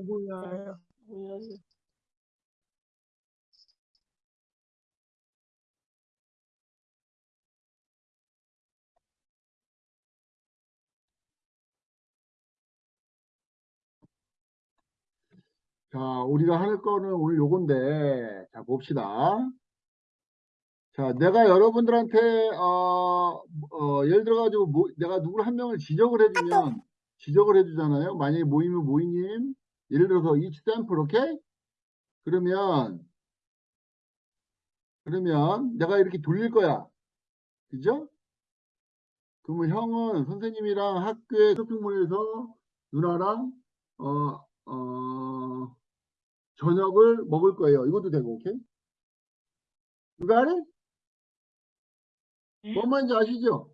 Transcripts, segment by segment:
네, 잘 보여요. 보여요. 자, 우리가 할 거는 오늘 요건데, 자, 봅시다. 자, 내가 여러분들한테, 어, 어, 예를 들어가지고, 뭐, 내가 누구를 한 명을 지적을 해주면, 지적을 해주잖아요. 만약에 모이면 모이님, 예를 들어서 each sample, 오케이? 그러면, 그러면 내가 이렇게 돌릴 거야. 그죠? 그러면 형은 선생님이랑 학교에 쇼핑몰에서 누나랑, 어, 어, 저녁을 먹을 거예요. 이것도 되고, 오케이? 누가 하래? 뭔 말인지 아시죠?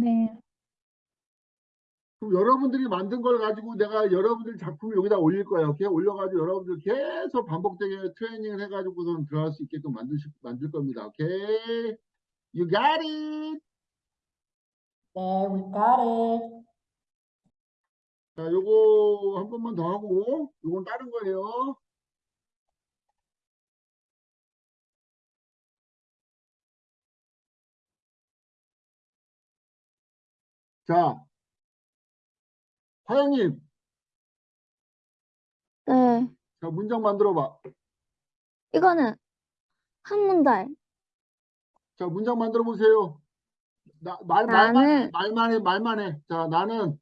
네. 그럼 여러분들이 만든 걸 가지고 내가 여러분들 작품을 여기다 올릴 거예요. 오케이? 올려가지고 여러분들 계속 반복되게 트레이닝을 해가지고선 들어갈 수 있게끔 만들, 만들 겁니다. 오케이? You got it! 네, we got it. 자, 요거 한 번만 더 하고, 요건 다른 거예요. 자, 화영님, 네. 자, 문장 만들어 봐. 이거는 한 문달. 자, 문장 만들어 보세요. 나, 말, 말만 해, 나는- 말만 해, 말만 해. 자, 나는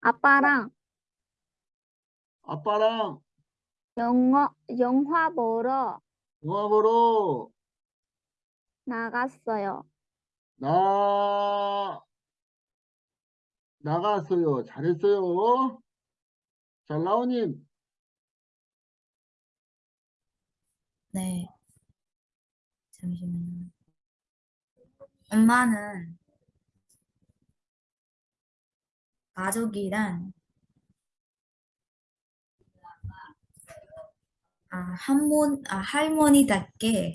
아빠랑 아빠랑 영화, 영화 보러 영화 보러 나갔어요. 나, 나갔어요. 잘했어요. 자, 라오님, 네. 잠시만요. 엄마는 가족이랑 아, 할머니, 아, 할머니답게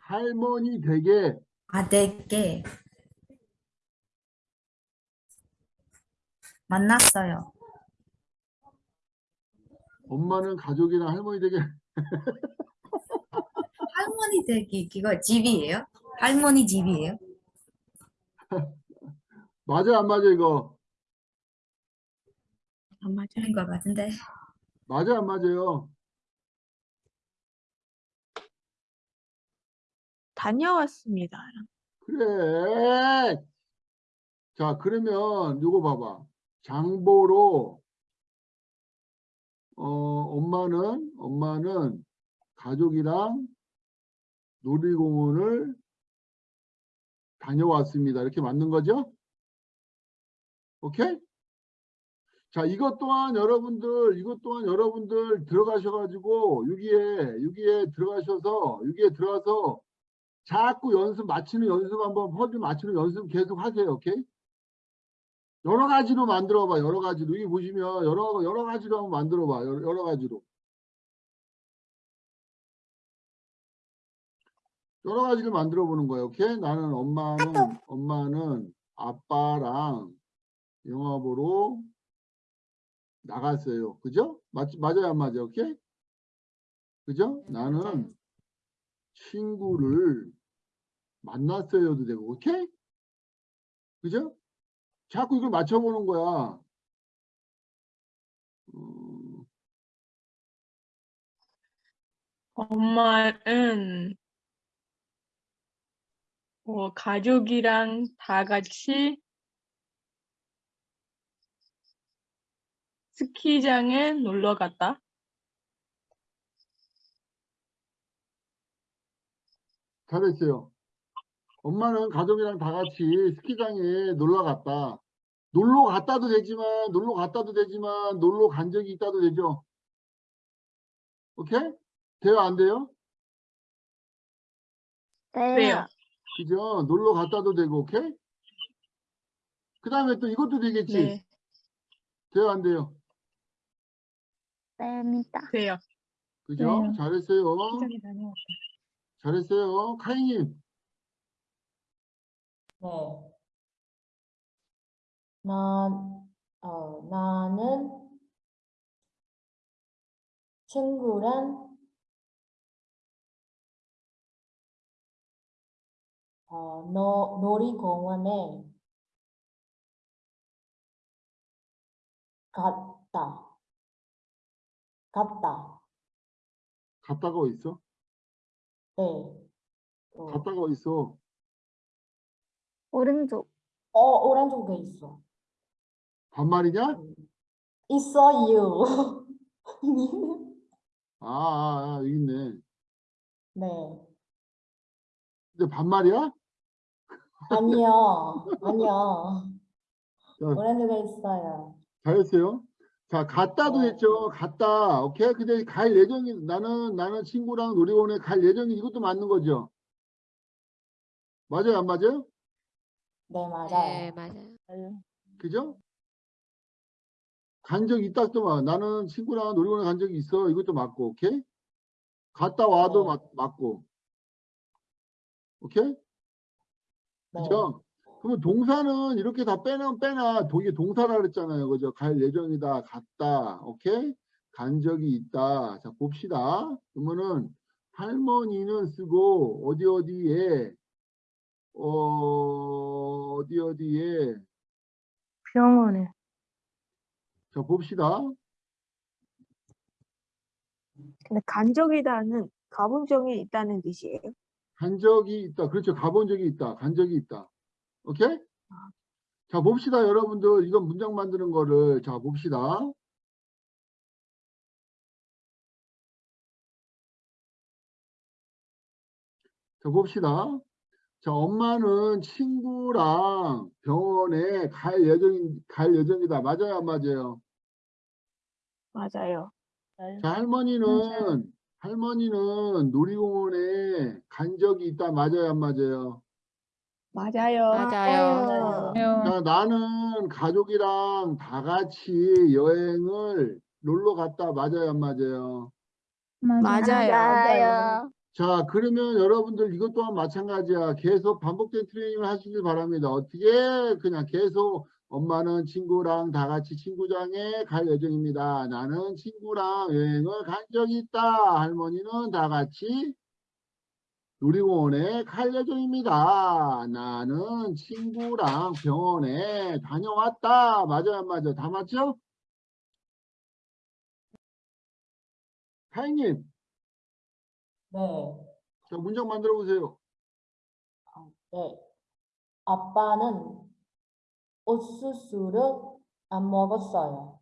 할머니 댁에 아들께 만났어요. 엄마는 가족이랑 할머니 댁에 할머니 댁이 그거 집이에요? 할머니 집이에요? 맞아 안 맞아 이거 안 맞아요. 것 같은데. 맞아 안 맞아요 다녀왔습니다. 그래 자 그러면 요거 봐봐 장보러 어 엄마는 엄마는 가족이랑 놀이공원을 다녀왔습니다 이렇게 맞는 거죠 오케이 자 이것 또한 여러분들 이것 또한 여러분들 들어가셔가지고 여기에 여기에 들어가셔서 여기에 들어가서 자꾸 연습 맞추는 연습 한번 퍼즐 맞추는 연습 계속 하세요. 오케이? 여러 가지로 만들어 봐. 여러 가지로. 여기 보시면 여러 여러 가지로 한번 만들어 봐. 여러, 여러 가지로. 여러 가지를 만들어 보는 거예요. 오케이? 나는 엄마는 엄마는 아빠랑 영화 보러 나갔어요. 그죠? 맞 맞아요, 안 맞아요? 오케이? 그죠? 나는 친구를 만났어요도 되고, 오케이? 그죠? 자꾸 이걸 맞춰보는 거야. 음, 엄마는 어, 가족이랑 다 같이 스키장에 놀러 갔다. 잘했어요. 엄마는 가족이랑 다 같이 스키장에 놀러 갔다. 놀러 갔다도 되지만, 놀러 갔다도 되지만, 놀러 간 적이 있다도 되죠. 오케이? 돼요, 안 돼요? 네. 그래요. 그죠? 놀러 갔다도 되고, 오케이? 그 다음에 또 이것도 되겠지? 네, 돼요, 안 돼요? 됩니다. 돼요. 그죠? 네. 잘했어요. 잘했어요. 카이님, 뭐, 난, 어, 나는 친구랑 어, 노, 놀이공원에 갔다. 갔다. 갔다가 어디 있어? 네. 어, 갔다가 어디 있어? 오른쪽. 어, 오른쪽에 있어. 반말이냐? 있어요. 아, 아, 아 여기 있네. 네. 근데 반말이야? 아니요. 아니요. 자, 오렌지가 있어요. 잘했어요. 자, 갔다도 네. 했죠. 갔다. 오케이. 근데 갈 예정이 나는 나는 친구랑 놀이공원에 갈 예정이 이것도 맞는 거죠. 맞아요, 안 맞아요? 네, 맞아요. 네, 맞아요. 맞아요. 그죠? 간적 있다 또 말. 나는 친구랑 놀이공원에 간 적이 있어. 이것도 맞고, 오케이? 갔다 와도 네. 맞, 맞고. 오케이? 네. 그죠? 그러면 동사는 이렇게 다 빼면 빼나 도- 이게 동사라 그랬잖아요. 그죠? 갈 예정이다, 갔다, 오케이? 간 적이 있다. 자, 봅시다. 그러면은 할머니는 쓰고 어디 어디에 어 어디 어디에 병원에. 자 봅시다. 근데 간 적이다는 가본 적이 있다는 뜻이에요. 간 적이 있다. 그렇죠. 가본 적이 있다. 간 적이 있다. 오케이? 자, 봅시다, 여러분들. 이건 문장 만드는 거를. 자, 봅시다. 자, 봅시다. 자, 엄마는 친구랑 병원에 갈 예정, 갈 예정이다. 맞아요, 안 맞아요? 맞아요. 자, 할머니는, 할머니는 놀이공원에 간 적이 있다. 맞아요, 안 맞아요? 맞아요. 맞아요. 자, 나는 가족이랑 다 같이 여행을 놀러 갔다. 맞아요, 안 맞아요? 맞아요. 맞아요. 자, 그러면 여러분들 이것 또한 마찬가지야. 계속 반복된 트레이닝을 하시길 바랍니다. 어떻게? 그냥 계속 엄마는 친구랑 다 같이 친구장에 갈 예정입니다. 나는 친구랑 여행을 간 적이 있다. 할머니는 다 같이 놀이공원에 갈 예정입니다. 나는 친구랑 병원에 다녀왔다. 맞아요, 안 맞아요? 다 맞죠? 타이님, 네. 자, 문장 만들어 보세요. 네. 아빠는 옥수수를 안 먹었어요.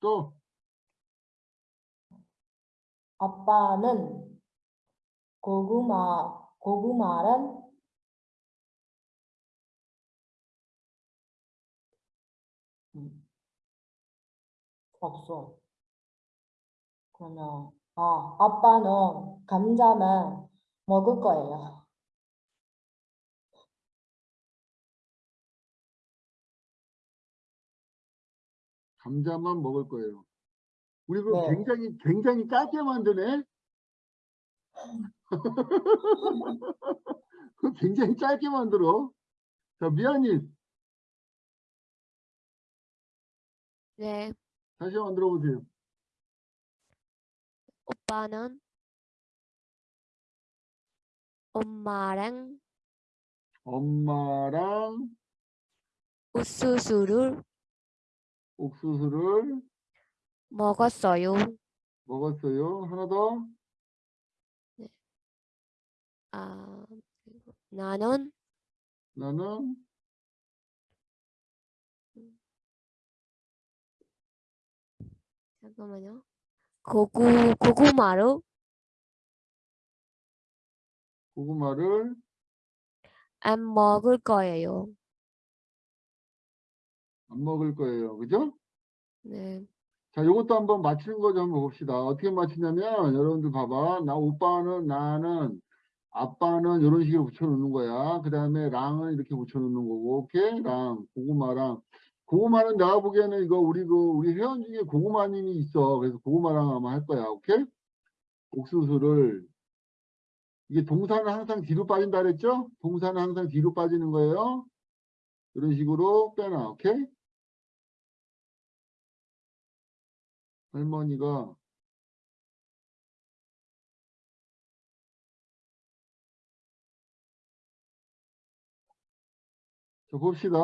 또, 아빠는 고구마, 고구마를 음, 없어. 그러면, 아, 아빠는 감자만 먹을 거예요. 감자만 먹을 거예요. 우리 그거 네. 굉장히, 굉장히 짧게 만드네? 그거 굉장히 짧게 만들어. 자, 미아님, 네, 다시 만들어 보세요. 오빠는 엄마랑 엄마랑 옥수수를 옥수수를 먹었어요. 먹었어요. 하나 더. 아, 그리고 나는 나는 잠깐만요. 고구 고구마를 고구마를 안 먹을 거예요. 안 먹을 거예요. 그죠? 네, 자, 요것도 한번 맞추는 거 좀 봅시다. 어떻게 맞추냐면, 여러분들 봐봐. 나, 오빠는, 나는, 아빠는 이런 식으로 붙여놓는 거야. 그 다음에 랑은 이렇게 붙여놓는 거고, 오케이? 랑, 고구마랑. 고구마는 내가 보기에는 이거 우리 그, 우리 회원 중에 고구마님이 있어. 그래서 고구마랑 아마 할 거야. 오케이? 옥수수를. 이게 동사는 항상 뒤로 빠진다 그랬죠? 동사는 항상 뒤로 빠지는 거예요. 이런 식으로 빼놔. 오케이? 할머니가 자, 봅시다.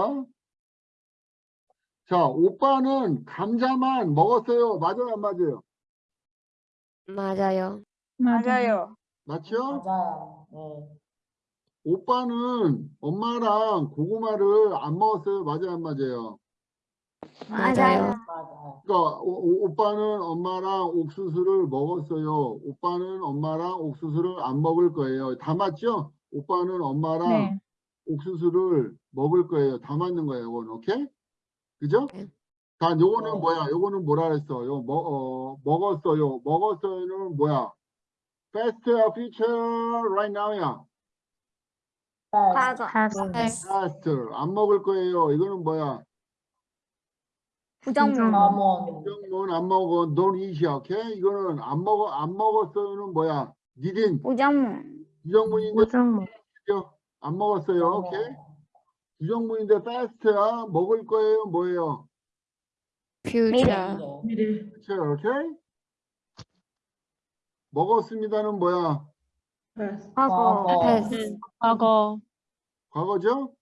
자, 오빠는 감자만 먹었어요. 맞아요, 안 맞아요? 맞아요. 맞아요. 맞죠? 맞아요. 네. 오빠는 엄마랑 고구마를 안 먹었어요. 맞아요, 안 맞아요? 맞아요. 그러니까 오, 빠는 엄마랑 옥수수를 먹었어요. 오빠는 엄마랑 옥수수를 안 먹을 거예요. 다 맞죠? 오빠는 엄마랑 네. 옥수수를 먹을 거예요. 다 맞는 거예요. 오케이? 그죠? 네. 자, 요거는 네. 뭐야? 요거는 뭐라 그랬어? 요 먹, 어, 먹었어요. 먹었어요는 뭐야? Past, future, right now야. Past. 과거 past, Past. 안 먹을 거예요. 이거는 뭐야? 부정문 common. 정문 안 먹어. don't eat이야. 오케이? 이거는 안 먹어. 안 먹었어요는 뭐야? didn't. 부정문 부정문인데 우정문, 안 먹었어요. 오케이? 부정문인데 fast야. 먹을 거예요. 뭐예요? future. 미래. 오케이? 먹었습니다는 뭐야? 과거 과거. past. 과거, 과거죠?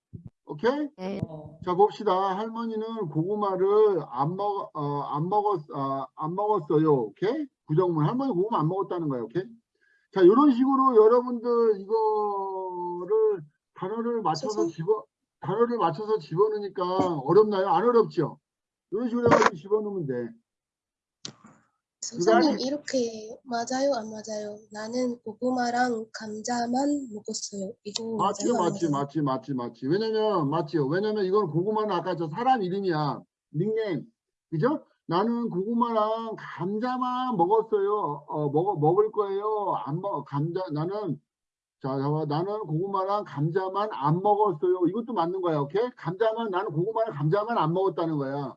오케이? 네. 네. 자 봅시다. 할머니는 고구마를 안 먹, 어, 안 먹었, 어, 안 먹었어요. 오케이? 부정문. 할머니 고구마 안 먹었다는 거예요. 오케이? 자, 이런 식으로 여러분들 이거를 단어를 맞춰서 집어, 단어를 맞춰서 집어넣으니까 어렵나요? 안 어렵죠? 이런 식으로 해가지고 집어넣으면 돼. 선생님 이렇게 맞아요 안 맞아요? 나는 고구마랑 감자만 먹었어요. 이거 맞지, 맞지? 맞지, 맞지, 맞지. 왜냐면, 맞지요. 왜냐면 이건 고구마는 아까 저 사람 이름이야. 닉네임. 그죠? 나는 고구마랑 감자만 먹었어요. 어, 먹어, 먹을 거예요. 안 먹, 감자, 나는, 자, 봐봐. 나는 고구마랑 감자만 안 먹었어요. 이것도 맞는 거야. 오케이? 감자만, 나는 고구마랑 감자만 안 먹었다는 거야.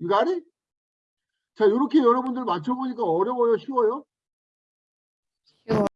Got it? 자, 이렇게 여러분들 맞춰 보니까 어려워요? 쉬워요?